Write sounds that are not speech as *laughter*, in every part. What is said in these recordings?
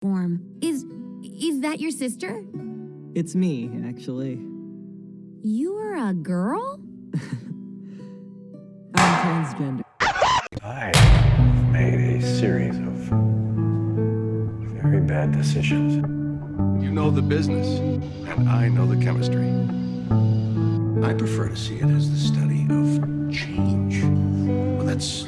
form. Is is that your sister? It's me, actually. You are a girl? *laughs* I'm transgender. I made a series of very bad decisions. You know the business, and I know the chemistry. I prefer to see it as the study of change. Well, that's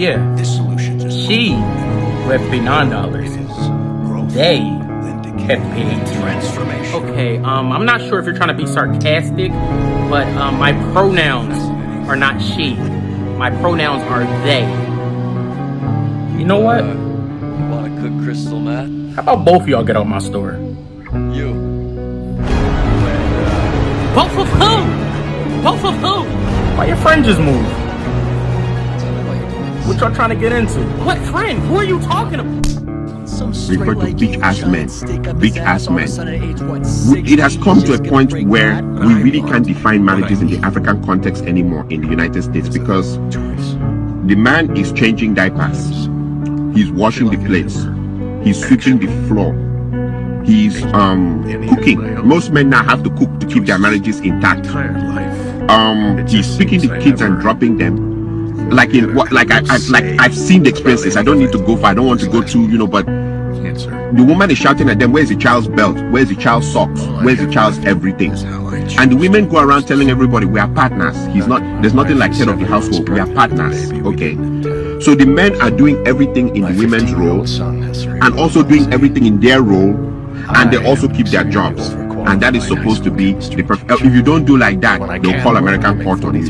Yeah. This solution just She paid nine dollars. is They have paid. transformation. Okay, um, I'm not sure if you're trying to be sarcastic, but um, my pronouns are not she. My pronouns are they. You know what? Want to cook crystal meth? How about both of y'all get out my store? You. Both of who? Both of who? Why your friend just moved? What y'all trying to get into? What friend? Who are you talking about? Some refer to bitch ass men. Bitch ass men. It It has come to a point where we really can't define marriages in the African context anymore in the United States because the man is changing diapers, he's washing the plates, he's sweeping the floor, he's um cooking. Most men now have to cook to keep their marriages intact. Entire life. Um, he's picking the kids and dropping them. Like in what? Like I, I like I've seen the experiences. I don't need to go far. I don't want to go to you know, but the woman is shouting at them, Where's the child's belt? Where's the child's socks? Where's the child's everything? That's how I And the women go around telling everybody, We are partners. He's not, there's nothing like head of the household. We are partners. Okay. So the men are doing everything in the women's role son has cerebral and also doing everything in their role. And they also keep their jobs. Overqualified And that is supposed to be the perfect. Uh, if you don't do like that, they'll call American I make court on you.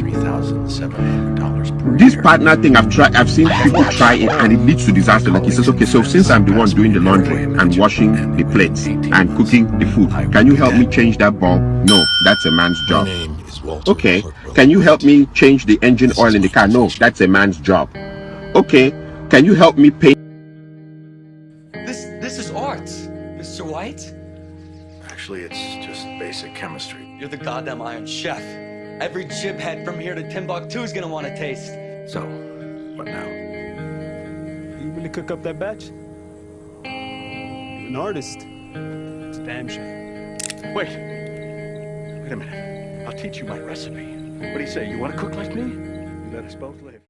This year. partner thing, I've tried, I've seen people try it, and it leads to disaster. Like he says, okay, so since I'm the one doing the laundry and washing the plates and cooking the food, can you help me change that bulb? No, that's a man's job. name is Walter. Okay, can you help me change the engine oil in the car? No, that's a man's job. Okay, can you help me paint? This this is art, Mr. White. Actually, it's just basic chemistry. You're the goddamn Iron Chef. Every chiphead from here to Timbuktu is gonna want to taste. So, what now? You really cook up that batch? You're an artist. It's a damn shame. Wait. Wait a minute. I'll teach you my recipe. What do you say? You want to cook like me? You let us both live.